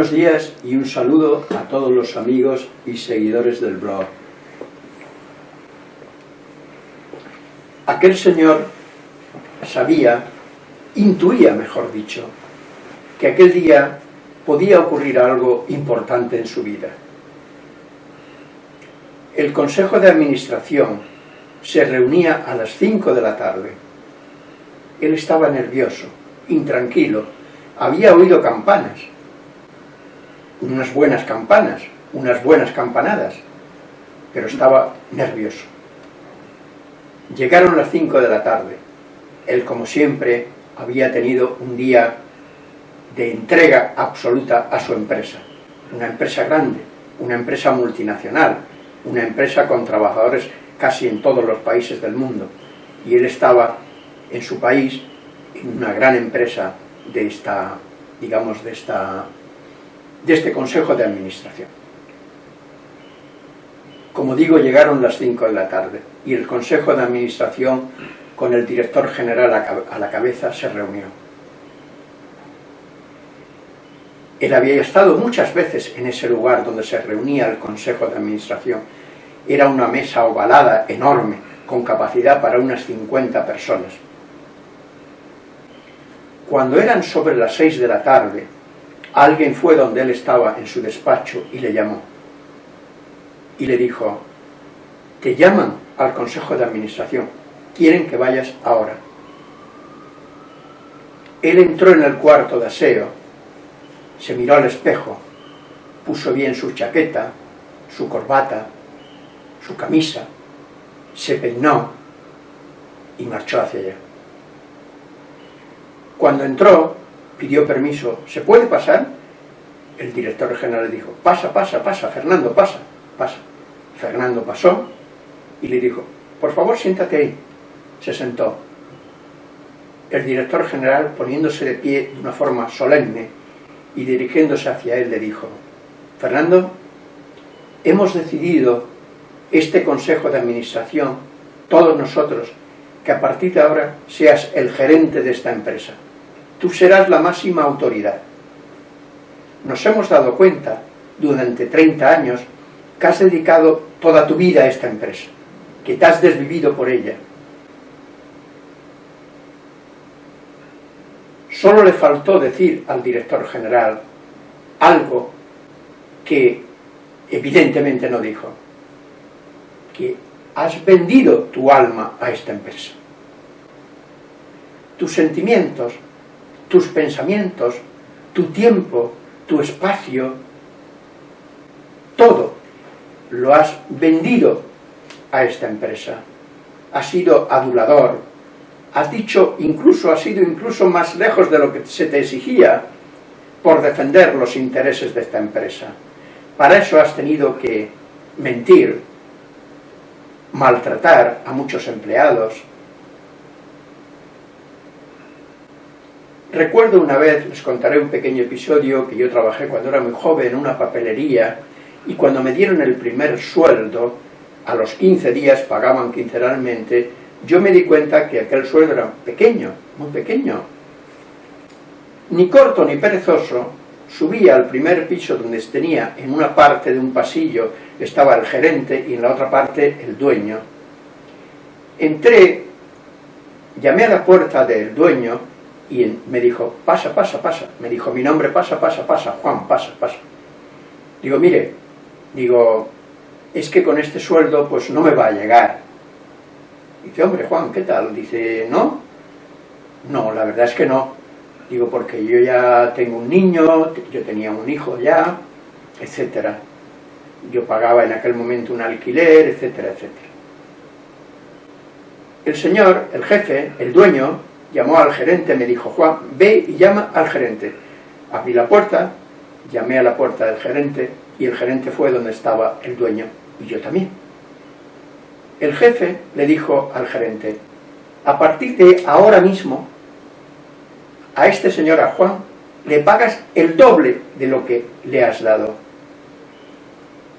Buenos días y un saludo a todos los amigos y seguidores del blog. Aquel señor sabía, intuía mejor dicho, que aquel día podía ocurrir algo importante en su vida. El Consejo de Administración se reunía a las 5 de la tarde. Él estaba nervioso, intranquilo, había oído campanas, unas buenas campanas, unas buenas campanadas, pero estaba nervioso. Llegaron las 5 de la tarde. Él, como siempre, había tenido un día de entrega absoluta a su empresa. Una empresa grande, una empresa multinacional, una empresa con trabajadores casi en todos los países del mundo. Y él estaba en su país, en una gran empresa de esta, digamos, de esta de este Consejo de Administración. Como digo, llegaron las 5 de la tarde y el Consejo de Administración, con el director general a la cabeza, se reunió. Él había estado muchas veces en ese lugar donde se reunía el Consejo de Administración. Era una mesa ovalada, enorme, con capacidad para unas 50 personas. Cuando eran sobre las 6 de la tarde, Alguien fue donde él estaba en su despacho y le llamó. Y le dijo, te llaman al Consejo de Administración, quieren que vayas ahora. Él entró en el cuarto de aseo, se miró al espejo, puso bien su chaqueta, su corbata, su camisa, se peinó y marchó hacia allá. Cuando entró, pidió permiso, ¿se puede pasar? El director general le dijo, pasa, pasa, pasa, Fernando, pasa, pasa. Fernando pasó y le dijo, por favor siéntate ahí. Se sentó. El director general, poniéndose de pie de una forma solemne y dirigiéndose hacia él, le dijo, Fernando, hemos decidido este consejo de administración, todos nosotros, que a partir de ahora seas el gerente de esta empresa tú serás la máxima autoridad. Nos hemos dado cuenta durante 30 años que has dedicado toda tu vida a esta empresa, que te has desvivido por ella. Solo le faltó decir al director general algo que evidentemente no dijo, que has vendido tu alma a esta empresa. Tus sentimientos tus pensamientos, tu tiempo, tu espacio, todo lo has vendido a esta empresa. Has sido adulador, has dicho incluso, has ido incluso más lejos de lo que se te exigía por defender los intereses de esta empresa. Para eso has tenido que mentir, maltratar a muchos empleados, Recuerdo una vez, les contaré un pequeño episodio, que yo trabajé cuando era muy joven en una papelería y cuando me dieron el primer sueldo, a los 15 días pagaban quincenalmente, yo me di cuenta que aquel sueldo era pequeño, muy pequeño. Ni corto ni perezoso, subía al primer piso donde tenía en una parte de un pasillo estaba el gerente y en la otra parte el dueño. Entré, llamé a la puerta del dueño y me dijo, pasa, pasa, pasa. Me dijo mi nombre, pasa, pasa, pasa. Juan, pasa, pasa. Digo, mire, digo, es que con este sueldo pues no me va a llegar. Dice, hombre, Juan, ¿qué tal? Dice, ¿no? No, la verdad es que no. Digo, porque yo ya tengo un niño, yo tenía un hijo ya, etcétera. Yo pagaba en aquel momento un alquiler, etcétera, etcétera. El señor, el jefe, el dueño, llamó al gerente, me dijo, Juan, ve y llama al gerente. Abrí la puerta, llamé a la puerta del gerente y el gerente fue donde estaba el dueño y yo también. El jefe le dijo al gerente, a partir de ahora mismo, a este señor, a Juan, le pagas el doble de lo que le has dado.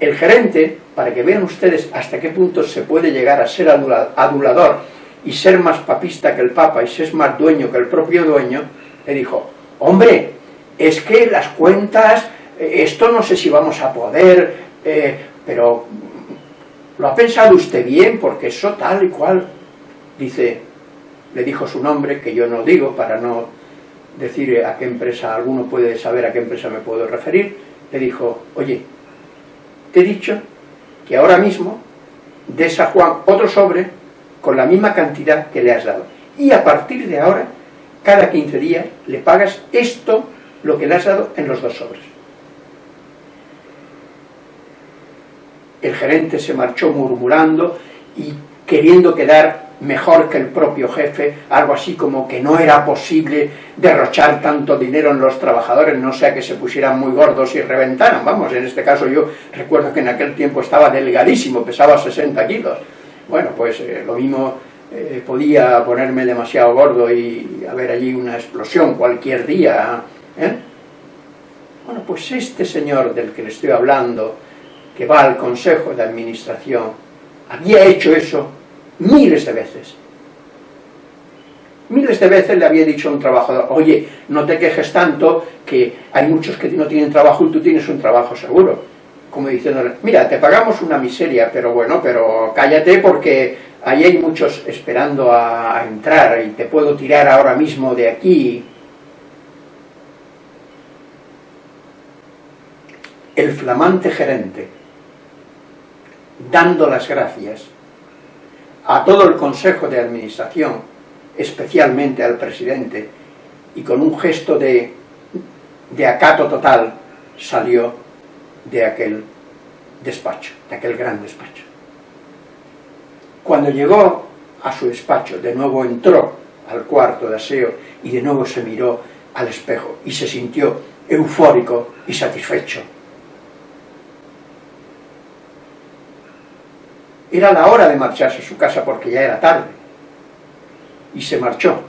El gerente, para que vean ustedes hasta qué punto se puede llegar a ser adulador y ser más papista que el Papa y ser más dueño que el propio dueño, le dijo, hombre, es que las cuentas, eh, esto no sé si vamos a poder, eh, pero ¿lo ha pensado usted bien? Porque eso tal y cual, dice, le dijo su nombre, que yo no digo para no decir a qué empresa, alguno puede saber a qué empresa me puedo referir, le dijo, oye, te he dicho que ahora mismo des a Juan otro sobre con la misma cantidad que le has dado. Y a partir de ahora, cada 15 días, le pagas esto, lo que le has dado, en los dos sobres. El gerente se marchó murmurando y queriendo quedar mejor que el propio jefe, algo así como que no era posible derrochar tanto dinero en los trabajadores, no sea que se pusieran muy gordos y reventaran, vamos, en este caso yo recuerdo que en aquel tiempo estaba delgadísimo, pesaba 60 kilos, bueno, pues eh, lo mismo eh, podía ponerme demasiado gordo y haber allí una explosión cualquier día, ¿eh? Bueno, pues este señor del que le estoy hablando, que va al consejo de administración, había hecho eso miles de veces. Miles de veces le había dicho a un trabajador, oye, no te quejes tanto, que hay muchos que no tienen trabajo y tú tienes un trabajo seguro. Como diciéndole, mira, te pagamos una miseria, pero bueno, pero cállate porque ahí hay muchos esperando a, a entrar y te puedo tirar ahora mismo de aquí. El flamante gerente, dando las gracias a todo el Consejo de Administración, especialmente al presidente, y con un gesto de, de acato total salió de aquel despacho, de aquel gran despacho. Cuando llegó a su despacho, de nuevo entró al cuarto de aseo y de nuevo se miró al espejo y se sintió eufórico y satisfecho Era la hora de marcharse a su casa porque ya era tarde. Y se marchó.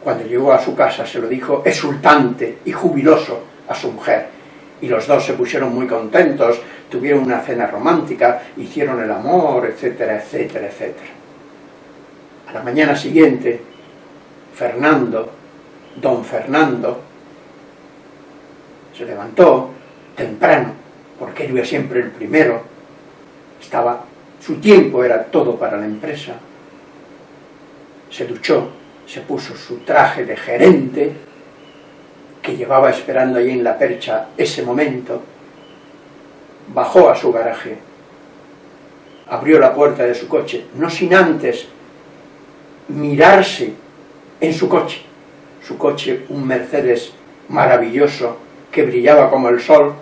Cuando llegó a su casa se lo dijo exultante y jubiloso a su mujer. Y los dos se pusieron muy contentos, tuvieron una cena romántica, hicieron el amor, etcétera, etcétera, etcétera. A la mañana siguiente, Fernando, don Fernando, se levantó temprano, porque él iba siempre el primero, estaba su tiempo era todo para la empresa. Se duchó, se puso su traje de gerente, llevaba esperando allí en la percha ese momento, bajó a su garaje, abrió la puerta de su coche, no sin antes mirarse en su coche, su coche un Mercedes maravilloso que brillaba como el sol,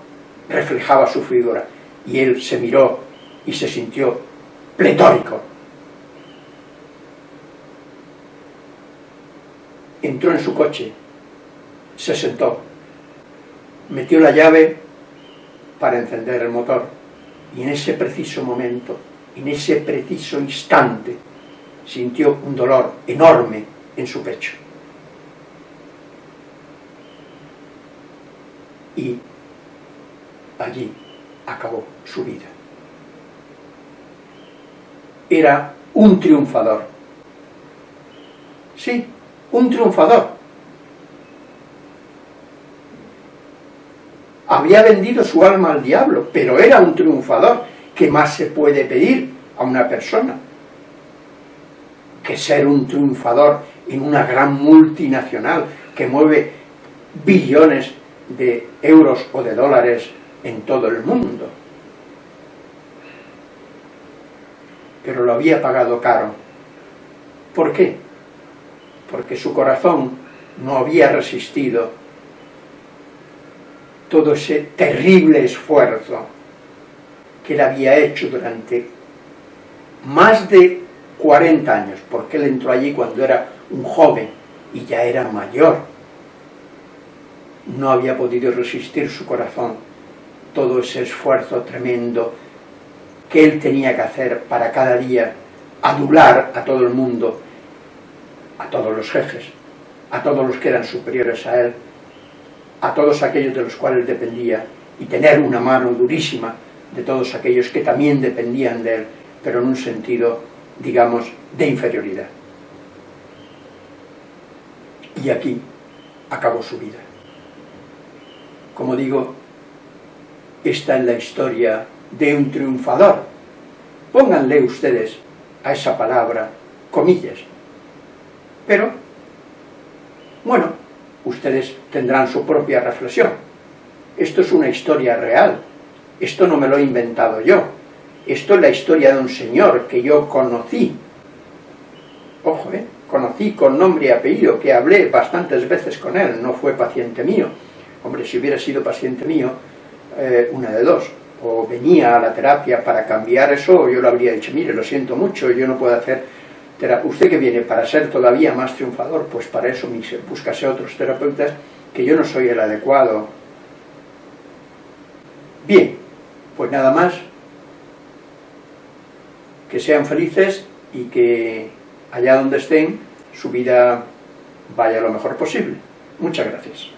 reflejaba su figura, y él se miró y se sintió pletórico. Entró en su coche, se sentó, metió la llave para encender el motor y en ese preciso momento, en ese preciso instante, sintió un dolor enorme en su pecho. Y allí acabó su vida era un triunfador. Sí, un triunfador. Había vendido su alma al diablo, pero era un triunfador. ¿Qué más se puede pedir a una persona? Que ser un triunfador en una gran multinacional que mueve billones de euros o de dólares en todo el mundo. pero lo había pagado caro. ¿Por qué? Porque su corazón no había resistido todo ese terrible esfuerzo que él había hecho durante más de 40 años, porque él entró allí cuando era un joven y ya era mayor. No había podido resistir su corazón todo ese esfuerzo tremendo que él tenía que hacer para cada día adular a todo el mundo, a todos los jefes, a todos los que eran superiores a él, a todos aquellos de los cuales dependía, y tener una mano durísima de todos aquellos que también dependían de él, pero en un sentido, digamos, de inferioridad. Y aquí acabó su vida. como digo, esta es la historia de un triunfador. Pónganle ustedes a esa palabra comillas. Pero, bueno, ustedes tendrán su propia reflexión. Esto es una historia real. Esto no me lo he inventado yo. Esto es la historia de un señor que yo conocí. Ojo, ¿eh? Conocí con nombre y apellido, que hablé bastantes veces con él, no fue paciente mío. Hombre, si hubiera sido paciente mío, eh, una de dos. O venía a la terapia para cambiar eso, yo le habría dicho, mire, lo siento mucho, yo no puedo hacer. Usted que viene para ser todavía más triunfador, pues para eso búscase otros terapeutas, que yo no soy el adecuado. Bien, pues nada más, que sean felices y que allá donde estén, su vida vaya lo mejor posible. Muchas gracias.